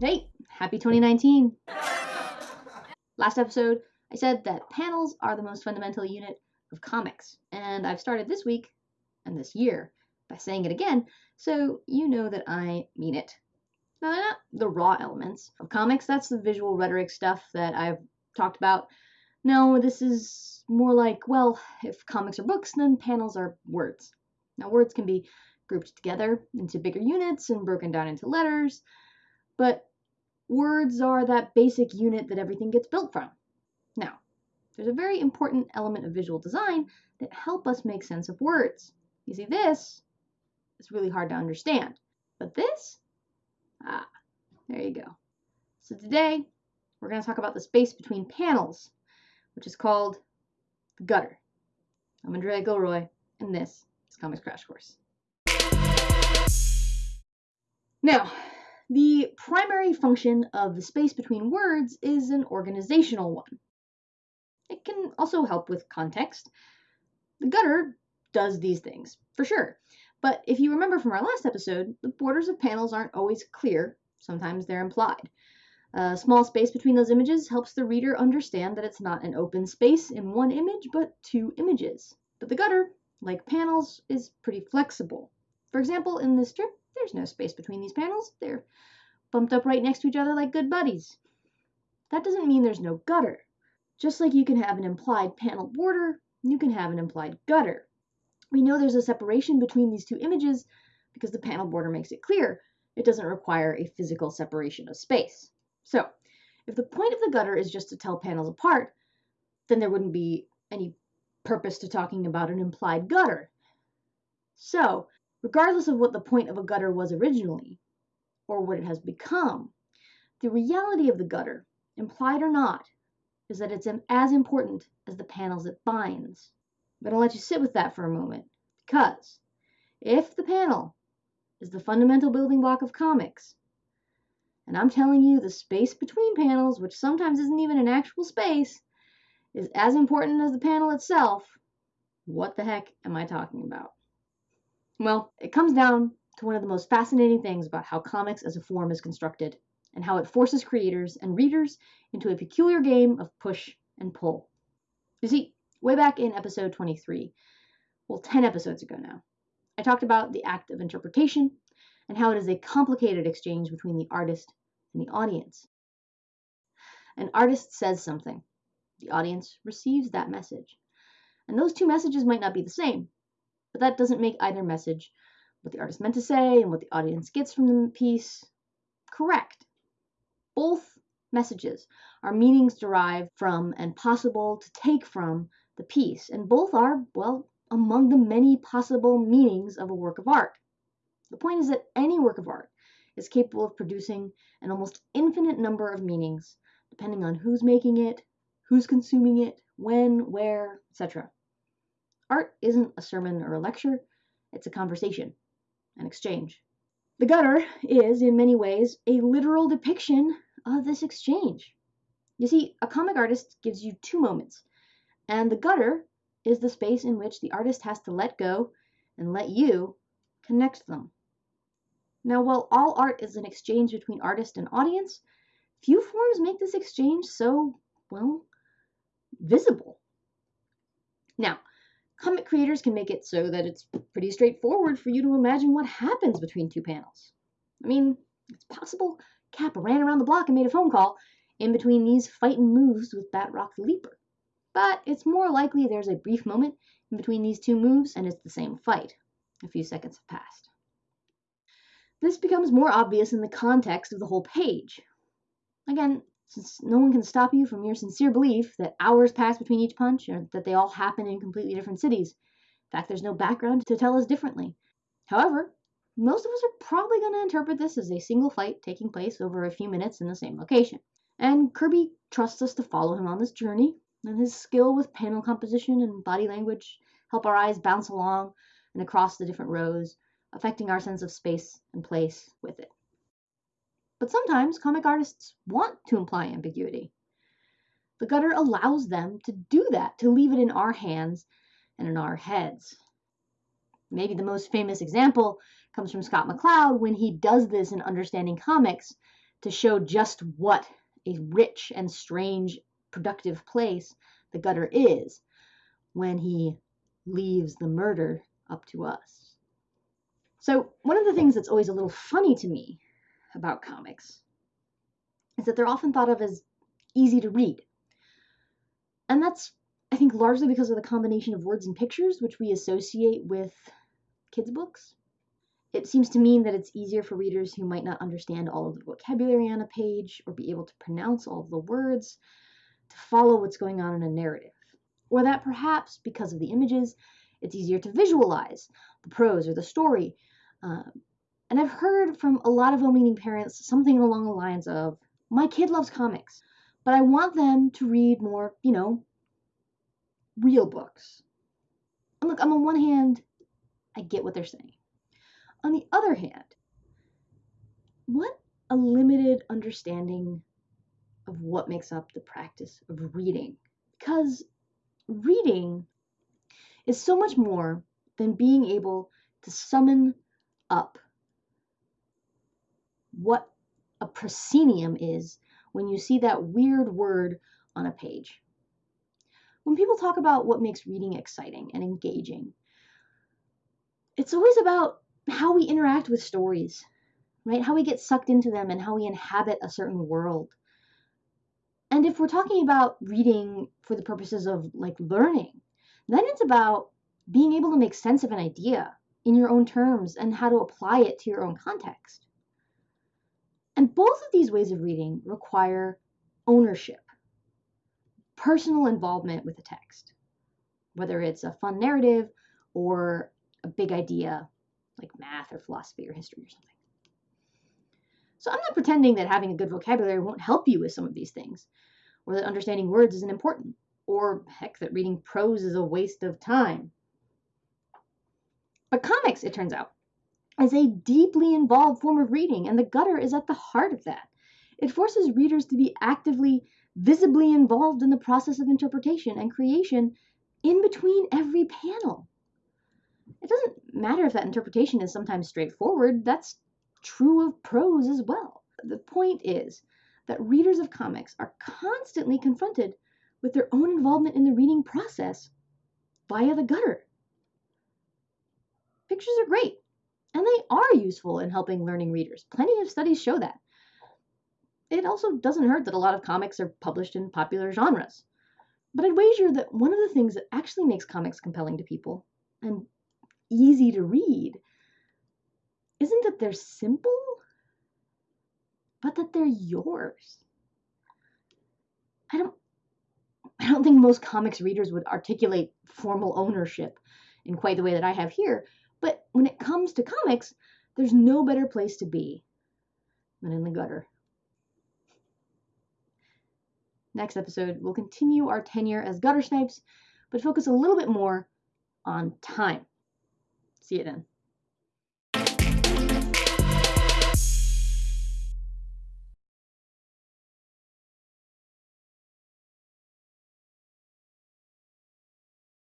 Hey, happy 2019! Last episode, I said that panels are the most fundamental unit of comics, and I've started this week and this year by saying it again, so you know that I mean it. Now, they're not the raw elements of comics, that's the visual rhetoric stuff that I've talked about. No, this is more like, well, if comics are books, then panels are words. Now, words can be grouped together into bigger units and broken down into letters, but words are that basic unit that everything gets built from. Now, there's a very important element of visual design that help us make sense of words. You see, this is really hard to understand, but this, ah, there you go. So today, we're going to talk about the space between panels, which is called the gutter. I'm Andrea Gilroy, and this is Comics Crash Course. Now, the primary function of the space between words is an organizational one. It can also help with context. The gutter does these things, for sure. But if you remember from our last episode, the borders of panels aren't always clear. Sometimes they're implied. A small space between those images helps the reader understand that it's not an open space in one image, but two images. But the gutter, like panels, is pretty flexible. For example, in this strip, there's no space between these panels. They're bumped up right next to each other like good buddies. That doesn't mean there's no gutter. Just like you can have an implied panel border, you can have an implied gutter. We know there's a separation between these two images because the panel border makes it clear it doesn't require a physical separation of space. So, if the point of the gutter is just to tell panels apart, then there wouldn't be any purpose to talking about an implied gutter. So, regardless of what the point of a gutter was originally, or what it has become, the reality of the gutter, implied or not, is that it's as important as the panels it binds. But to let you sit with that for a moment, because if the panel is the fundamental building block of comics, and I'm telling you the space between panels, which sometimes isn't even an actual space, is as important as the panel itself, what the heck am I talking about? Well, it comes down to one of the most fascinating things about how comics as a form is constructed and how it forces creators and readers into a peculiar game of push and pull. You see, way back in episode 23, well, 10 episodes ago now, I talked about the act of interpretation and how it is a complicated exchange between the artist and the audience. An artist says something, the audience receives that message. And those two messages might not be the same, but that doesn't make either message, what the artist meant to say and what the audience gets from the piece, correct. Both messages are meanings derived from and possible to take from the piece, and both are, well, among the many possible meanings of a work of art. The point is that any work of art is capable of producing an almost infinite number of meanings, depending on who's making it, who's consuming it, when, where, etc. Art isn't a sermon or a lecture, it's a conversation, an exchange. The gutter is, in many ways, a literal depiction of this exchange. You see, a comic artist gives you two moments, and the gutter is the space in which the artist has to let go and let you connect them. Now, while all art is an exchange between artist and audience, few forms make this exchange so, well, visible. Now, Comic creators can make it so that it's pretty straightforward for you to imagine what happens between two panels. I mean, it's possible Cap ran around the block and made a phone call in between these fighting moves with Batroc the Leaper. But it's more likely there's a brief moment in between these two moves and it's the same fight. A few seconds have passed. This becomes more obvious in the context of the whole page. Again, since no one can stop you from your sincere belief that hours pass between each punch or that they all happen in completely different cities. In fact, there's no background to tell us differently. However, most of us are probably going to interpret this as a single fight taking place over a few minutes in the same location. And Kirby trusts us to follow him on this journey, and his skill with panel composition and body language help our eyes bounce along and across the different rows, affecting our sense of space and place with it. But sometimes comic artists want to imply ambiguity. The gutter allows them to do that, to leave it in our hands and in our heads. Maybe the most famous example comes from Scott McCloud when he does this in Understanding Comics to show just what a rich and strange, productive place the gutter is when he leaves the murder up to us. So, one of the things that's always a little funny to me about comics is that they're often thought of as easy to read. And that's, I think, largely because of the combination of words and pictures which we associate with kids' books. It seems to mean that it's easier for readers who might not understand all of the vocabulary on a page or be able to pronounce all of the words to follow what's going on in a narrative. Or that perhaps, because of the images, it's easier to visualize the prose or the story. Uh, and I've heard from a lot of well meaning parents something along the lines of My kid loves comics, but I want them to read more, you know, real books. And look, I'm on one hand, I get what they're saying. On the other hand, what a limited understanding of what makes up the practice of reading. Because reading is so much more than being able to summon up what a proscenium is when you see that weird word on a page. When people talk about what makes reading exciting and engaging, it's always about how we interact with stories, right? How we get sucked into them and how we inhabit a certain world. And if we're talking about reading for the purposes of like learning, then it's about being able to make sense of an idea in your own terms and how to apply it to your own context. And both of these ways of reading require ownership, personal involvement with the text, whether it's a fun narrative or a big idea like math or philosophy or history or something. So I'm not pretending that having a good vocabulary won't help you with some of these things, or that understanding words isn't important, or heck, that reading prose is a waste of time. But comics, it turns out, is a deeply involved form of reading, and the gutter is at the heart of that. It forces readers to be actively, visibly involved in the process of interpretation and creation in between every panel. It doesn't matter if that interpretation is sometimes straightforward, that's true of prose as well. The point is that readers of comics are constantly confronted with their own involvement in the reading process via the gutter. Pictures are great, and they are useful in helping learning readers. Plenty of studies show that. It also doesn't hurt that a lot of comics are published in popular genres. But I'd wager that one of the things that actually makes comics compelling to people, and easy to read isn't that they're simple, but that they're yours. I don't I don't think most comics readers would articulate formal ownership in quite the way that I have here, but when it comes to comics, there's no better place to be than in the gutter. Next episode, we'll continue our tenure as gutter snipes, but focus a little bit more on time. See you then.